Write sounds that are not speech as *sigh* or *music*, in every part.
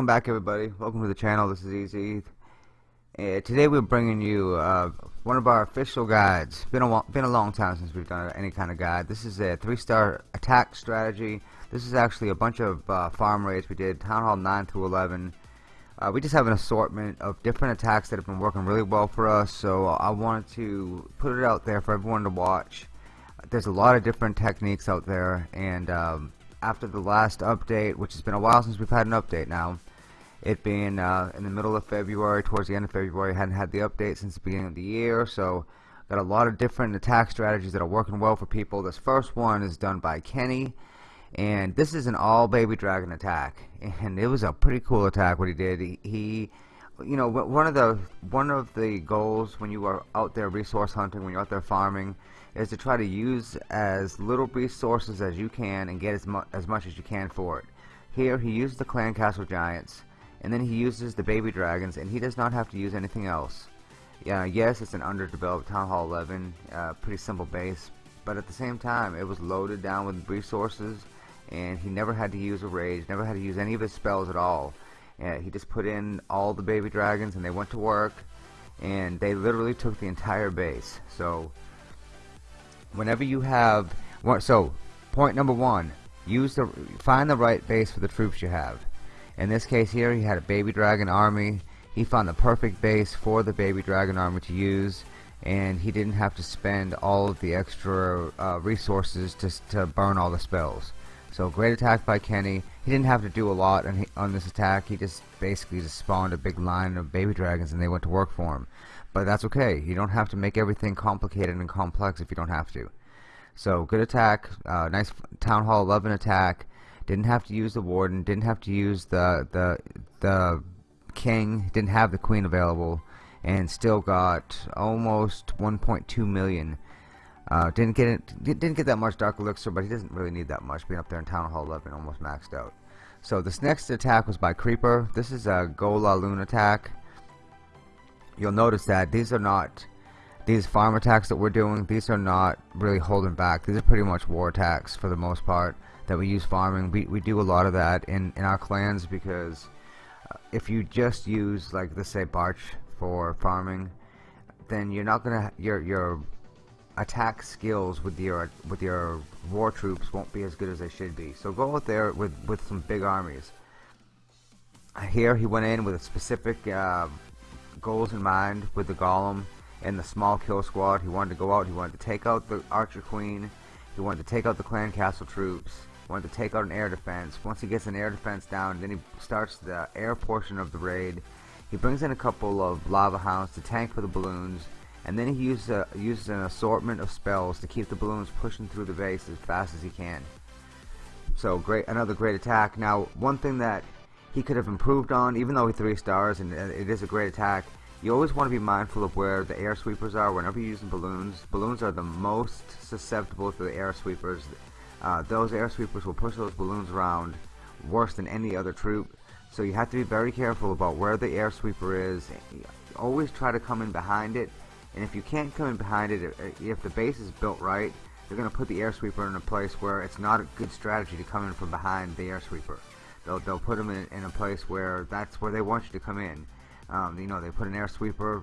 Welcome back everybody. Welcome to the channel. This is Easy. Uh, today we're bringing you uh, one of our official guides. Been a been a long time since we've done any kind of guide. This is a three-star attack strategy. This is actually a bunch of uh, farm raids we did, Town Hall 9 through 11. Uh, we just have an assortment of different attacks that have been working really well for us. So I wanted to put it out there for everyone to watch. There's a lot of different techniques out there, and um, after the last update, which has been a while since we've had an update now, it being uh, in the middle of February, towards the end of February, hadn't had the update since the beginning of the year, so got a lot of different attack strategies that are working well for people. This first one is done by Kenny, and this is an all baby dragon attack, *laughs* and it was a pretty cool attack what he did. He, he you know, one of the one of the goals when you are out there resource hunting, when you're out there farming, is to try to use as little resources as you can and get as, mu as much as you can for it. Here he used the clan castle giants and then he uses the baby dragons and he does not have to use anything else. Yeah, yes, it's an underdeveloped Town Hall 11, uh, pretty simple base, but at the same time it was loaded down with resources and he never had to use a rage, never had to use any of his spells at all. He just put in all the baby dragons and they went to work and they literally took the entire base. So whenever you have so point number one use the find the right base for the troops you have in this case here he had a baby dragon army he found the perfect base for the baby dragon army to use and he didn't have to spend all of the extra uh, resources just to burn all the spells so great attack by Kenny he didn't have to do a lot on, on this attack he just basically just spawned a big line of baby dragons and they went to work for him but that's okay. You don't have to make everything complicated and complex if you don't have to. So good attack, uh, nice Town Hall 11 attack. Didn't have to use the Warden. Didn't have to use the the the King. Didn't have the Queen available, and still got almost 1.2 million. Uh, didn't get it. Didn't get that much Dark Elixir, but he doesn't really need that much. Being up there in Town Hall 11, almost maxed out. So this next attack was by Creeper. This is a Golaloon attack you'll notice that these are not these farm attacks that we're doing these are not really holding back these are pretty much war attacks for the most part that we use farming. We, we do a lot of that in in our clans because uh, if you just use like let's say Barch for farming then you're not gonna your your attack skills with your with your war troops won't be as good as they should be. So go out there with with some big armies. Here he went in with a specific uh, goals in mind with the Golem and the small kill squad. He wanted to go out, he wanted to take out the Archer Queen, he wanted to take out the Clan Castle troops, wanted to take out an air defense. Once he gets an air defense down, then he starts the air portion of the raid. He brings in a couple of lava hounds to tank for the balloons, and then he uses, a, uses an assortment of spells to keep the balloons pushing through the base as fast as he can. So great, another great attack. Now, one thing that he could have improved on, even though he three stars and uh, it is a great attack. You always want to be mindful of where the air sweepers are whenever you're using balloons. Balloons are the most susceptible to the air sweepers. Uh, those air sweepers will push those balloons around worse than any other troop. So you have to be very careful about where the air sweeper is. Always try to come in behind it. And if you can't come in behind it, if the base is built right, they're going to put the air sweeper in a place where it's not a good strategy to come in from behind the air sweeper they'll they'll put them in, in a place where that's where they want you to come in. Um, you know, they put an air sweeper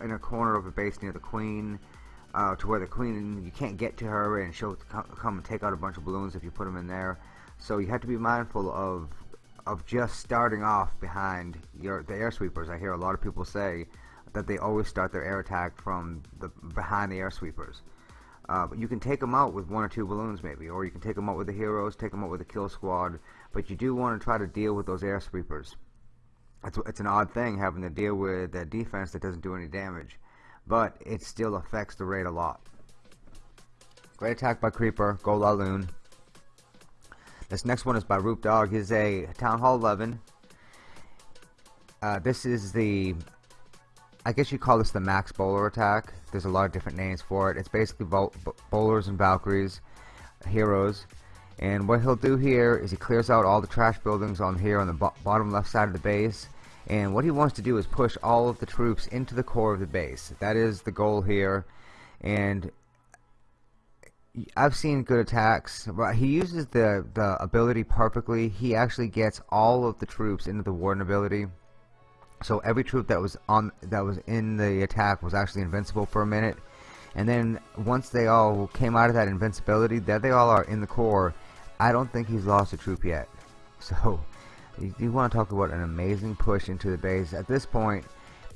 in a corner of a base near the queen, uh, to where the queen you can't get to her and she'll come and take out a bunch of balloons if you put them in there. So you have to be mindful of of just starting off behind your the air sweepers. I hear a lot of people say that they always start their air attack from the behind the air sweepers. Uh, but you can take them out with one or two balloons maybe, or you can take them out with the heroes, take them out with the kill squad, but you do want to try to deal with those air sweepers. It's, it's an odd thing having to deal with a defense that doesn't do any damage, but it still affects the raid a lot. Great attack by Creeper, Golaloon. This next one is by Roop Dog. He's a Town Hall 11. Uh, this is the I guess you call this the max bowler attack. There's a lot of different names for it. It's basically bowlers and Valkyries, heroes. And what he'll do here is he clears out all the trash buildings on here on the bo bottom left side of the base. And what he wants to do is push all of the troops into the core of the base. That is the goal here. And I've seen good attacks. But he uses the the ability perfectly. He actually gets all of the troops into the warden ability. So every troop that was on that was in the attack was actually invincible for a minute. And then once they all came out of that invincibility, there they all are in the core. I don't think he's lost a troop yet. *laughs* So you, you want to talk about an amazing push into the base. At this point,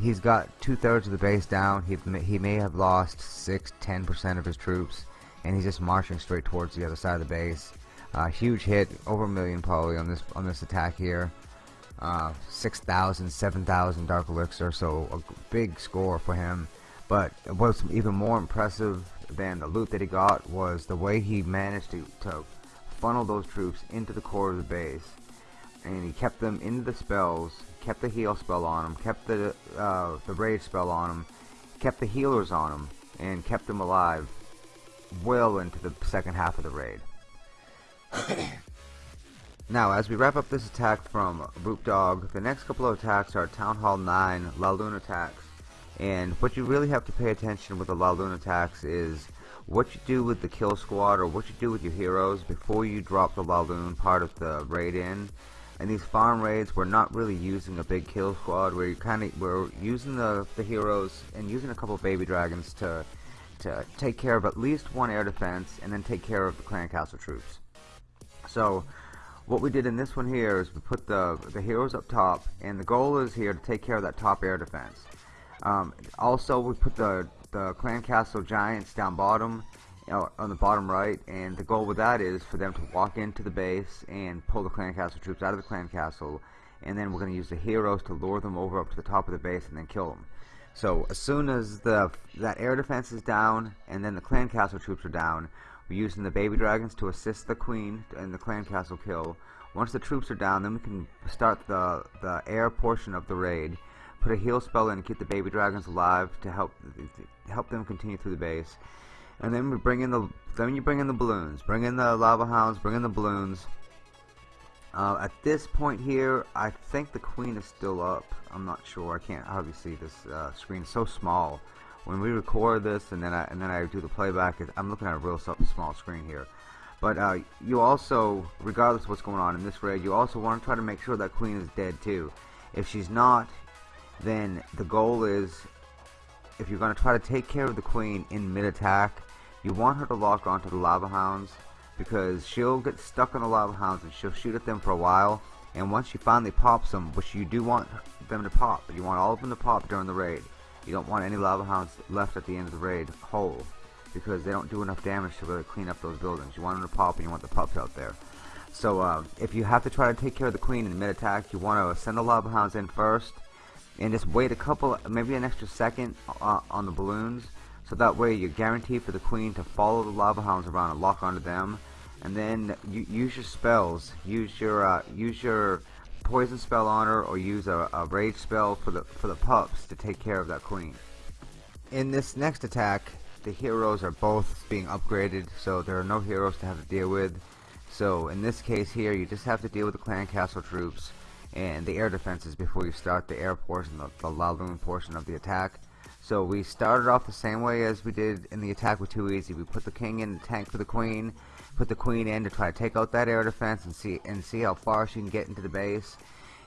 he's got two-thirds of the base down. He, he may have lost 6 10% of his troops, and he's just marching straight towards the other side of the base. Uh, huge hit, over a million probably on this on this attack here. Uh, 6,000, 7,000 Dark Elixir, so a big score for him. But what's even more impressive than the loot that he got was the way he managed to, to funnel those troops into the core of the base. And he kept them into the spells, kept the heal spell on them, kept the uh, the rage spell on them, kept the healers on them, and kept them alive well into the second half of the raid. *coughs* now, as we wrap up this attack from Root Dog, the next couple of attacks are Town Hall 9 Laloon attacks. And what you really have to pay attention with the Laloon attacks is what you do with the kill squad or what you do with your heroes before you drop the Laloon part of the raid in in these farm raids we're not really using a big kill squad. We're kind of we're using the, the heroes and using a couple baby dragons to to take care of at least one air defense and then take care of the clan castle troops. So what we did in this one here is we put the the heroes up top and the goal is here to take care of that top air defense. Um, also we put the the clan castle giants down bottom on the bottom right and the goal with that is for them to walk into the base and pull the clan castle troops out of the clan castle and then we're going to use the heroes to lure them over up to the top of the base and then kill them. So as soon as the that air defense is down and then the clan castle troops are down we're using the baby dragons to assist the queen in the clan castle kill. Once the troops are down then we can start the the air portion of the raid put a heal spell in and keep the baby dragons alive to help help them continue through the base and then we bring in the then you bring in the balloons. Bring in the lava hounds bring in the balloons. Uh, at this point here I think the queen is still up. I'm not sure. I can't obviously this uh, screen it's so small. When we record this and then I and then I do the playback I'm looking at a real small screen here. But uh, you also regardless of what's going on in this raid you also want to try to make sure that queen is dead too. If she's not then the goal is if you're going to try to take care of the queen in mid-attack you want her to lock onto the lava hounds because she'll get stuck on the lava hounds and she'll shoot at them for a while. And once she finally pops them which you do want them to pop you want all of them to pop during the raid. You don't want any lava hounds left at the end of the raid whole because they don't do enough damage to really clean up those buildings. You want them to pop and you want the pups out there. So uh, if you have to try to take care of the queen in mid-attack you want to send the lava hounds in first and just wait a couple maybe an extra second uh, on the balloons so that way you're guaranteed for the queen to follow the lava hounds around and lock onto them. And then you use your spells. Use your uh, use your poison spell on her or use a, a rage spell for the for the pups to take care of that queen. In this next attack the heroes are both being upgraded so there are no heroes to have to deal with. So in this case here you just have to deal with the clan castle troops and the air defenses before you start the air portion the, the Laloon portion of the attack so we started off the same way as we did in the attack with Too Easy. We put the king in the tank for the queen, put the queen in to try to take out that air defense and see and see how far she can get into the base.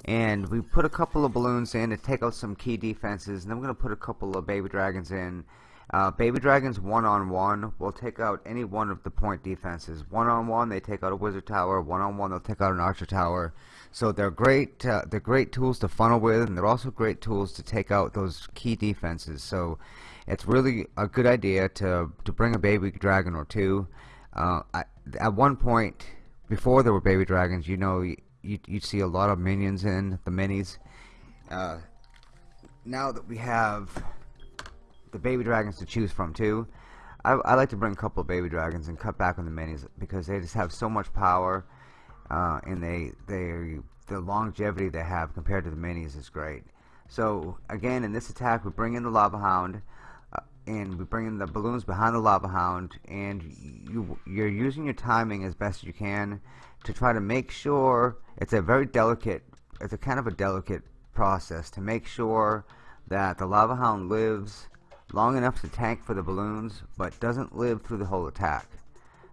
And we put a couple of balloons in to take out some key defenses, and then we're going to put a couple of baby dragons in. Uh, baby dragons one-on-one -on -one will take out any one of the point defenses. One-on-one, -on -one, they take out a wizard tower. One-on-one, -on -one, they'll take out an archer tower. So they're great. Uh, they're great tools to funnel with, and they're also great tools to take out those key defenses. So it's really a good idea to to bring a baby dragon or two. Uh, I, at one point, before there were baby dragons, you know, you, you'd see a lot of minions in the minis. Uh, now that we have the baby dragons to choose from too, I, I like to bring a couple of baby dragons and cut back on the minis because they just have so much power uh, and they they the longevity they have compared to the minis is great. So again, in this attack, we bring in the lava hound, uh, and we bring in the balloons behind the lava hound, and you you're using your timing as best you can to try to make sure it's a very delicate, it's a kind of a delicate process to make sure that the lava hound lives long enough to tank for the balloons, but doesn't live through the whole attack.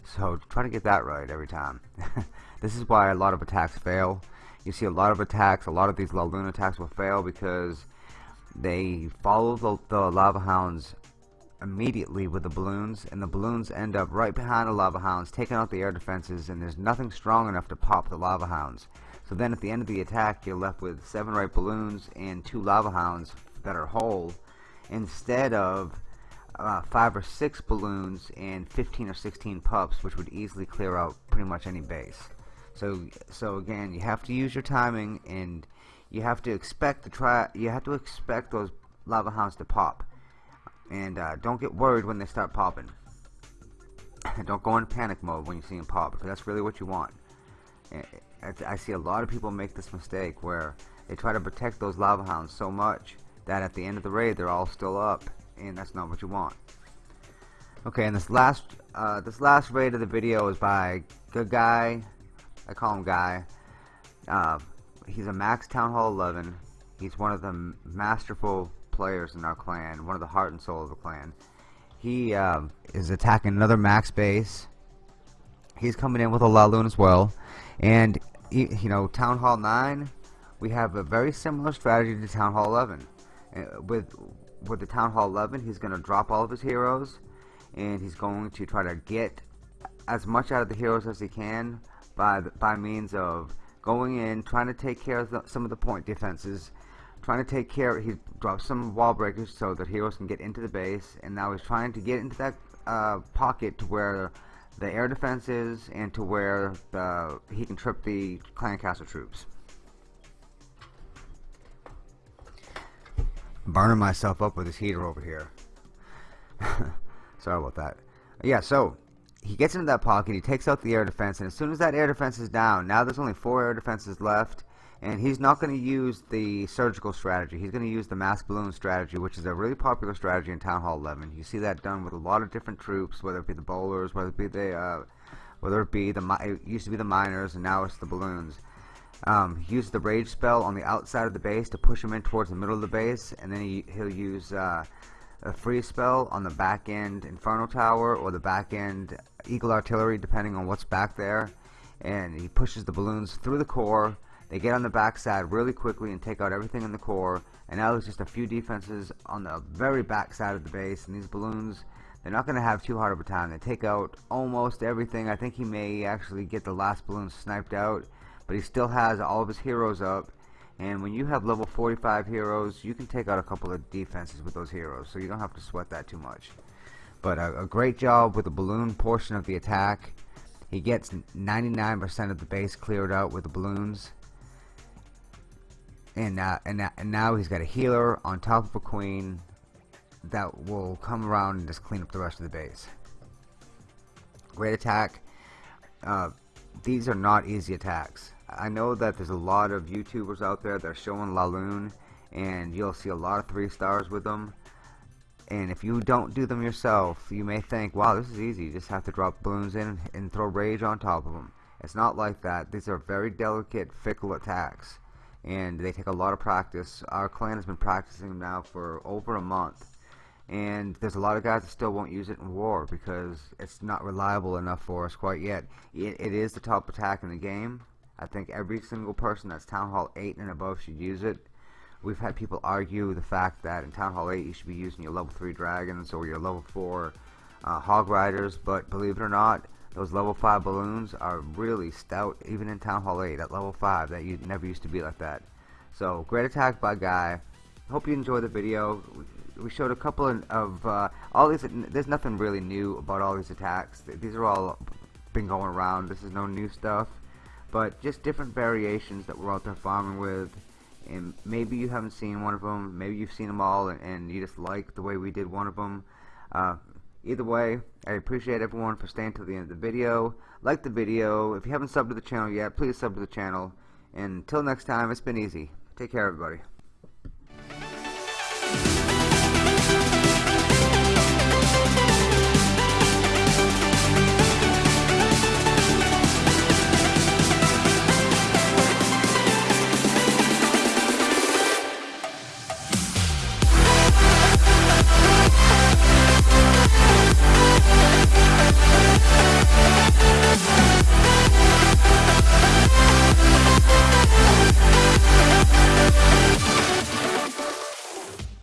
So try to get that right every time. *laughs* this is why a lot of attacks fail. You see a lot of attacks, a lot of these Laloon attacks will fail because they follow the, the lava hounds immediately with the balloons and the balloons end up right behind the lava hounds taking out the air defenses and there's nothing strong enough to pop the lava hounds so then at the end of the attack you're left with seven right balloons and two lava hounds that are whole instead of uh, five or six balloons and 15 or 16 pups which would easily clear out pretty much any base. So so again you have to use your timing and you have to expect to try you have to expect those lava hounds to pop. And uh, don't get worried when they start popping. *laughs* Don't go in panic mode when you see them pop because that's really what you want. I see a lot of people make this mistake where they try to protect those lava hounds so much that at the end of the raid they're all still up and that's not what you want okay and this last uh, this last raid of the video is by good guy I call him guy uh, he's a max town hall 11 he's one of the masterful players in our clan, one of the heart and soul of the clan. He um, is attacking another max base. He's coming in with a Laloon as well. And, you know, Town Hall 9, we have a very similar strategy to Town Hall 11. Uh, with, with the Town Hall 11, he's going to drop all of his heroes. And he's going to try to get as much out of the heroes as he can by, by means of going in, trying to take care of the, some of the point defenses, trying to take care he drops some wall breakers so that heroes can get into the base and now he's trying to get into that uh, pocket to where the air defense is and to where the, he can trip the clan castle troops burning myself up with this heater over here *laughs* sorry about that yeah so he gets into that pocket he takes out the air defense and as soon as that air defense is down now there's only four air defenses left and he's not going to use the surgical strategy. He's going to use the mass balloon strategy, which is a really popular strategy in Town Hall 11. You see that done with a lot of different troops, whether it be the bowlers, whether it be the, uh, whether it be the, it used to be the miners, and now it's the balloons. Um, he uses the rage spell on the outside of the base to push him in towards the middle of the base, and then he, he'll use uh, a freeze spell on the back end Inferno Tower or the back end Eagle Artillery, depending on what's back there. And he pushes the balloons through the core they get on the backside really quickly and take out everything in the core. And now there's just a few defenses on the very back side of the base. And these balloons, they're not going to have too hard of a time. They take out almost everything. I think he may actually get the last balloon sniped out. But he still has all of his heroes up. And when you have level 45 heroes, you can take out a couple of defenses with those heroes. So you don't have to sweat that too much. But a, a great job with the balloon portion of the attack. He gets 99% of the base cleared out with the balloons and uh, and, uh, and now he's got a healer on top of a queen that will come around and just clean up the rest of the base. Great attack. Uh, these are not easy attacks. I know that there's a lot of YouTubers out there that are showing Laloon and you'll see a lot of three stars with them and if you don't do them yourself you may think wow this is easy you just have to drop balloons in and throw rage on top of them it's not like that these are very delicate fickle attacks and they take a lot of practice. Our clan has been practicing them now for over a month and there's a lot of guys that still won't use it in war because it's not reliable enough for us quite yet. it, it is the top attack in the game. I think every single person that's Town Hall 8 and above should use it. We've had people argue the fact that in Town Hall 8 you should be using your level 3 dragons or your level 4 uh, hog riders, but believe it or not, those level 5 balloons are really stout, even in Town Hall 8 at level 5. That you never used to be like that. So, great attack by Guy. Hope you enjoyed the video. We showed a couple of, uh, all these, there's nothing really new about all these attacks. These are all been going around. This is no new stuff. But just different variations that we're out there farming with. And maybe you haven't seen one of them. Maybe you've seen them all and, and you just like the way we did one of them. Uh, Either way, I appreciate everyone for staying to the end of the video. Like the video. If you haven't subbed to the channel yet, please sub to the channel. And until next time, it's been easy. Take care, everybody.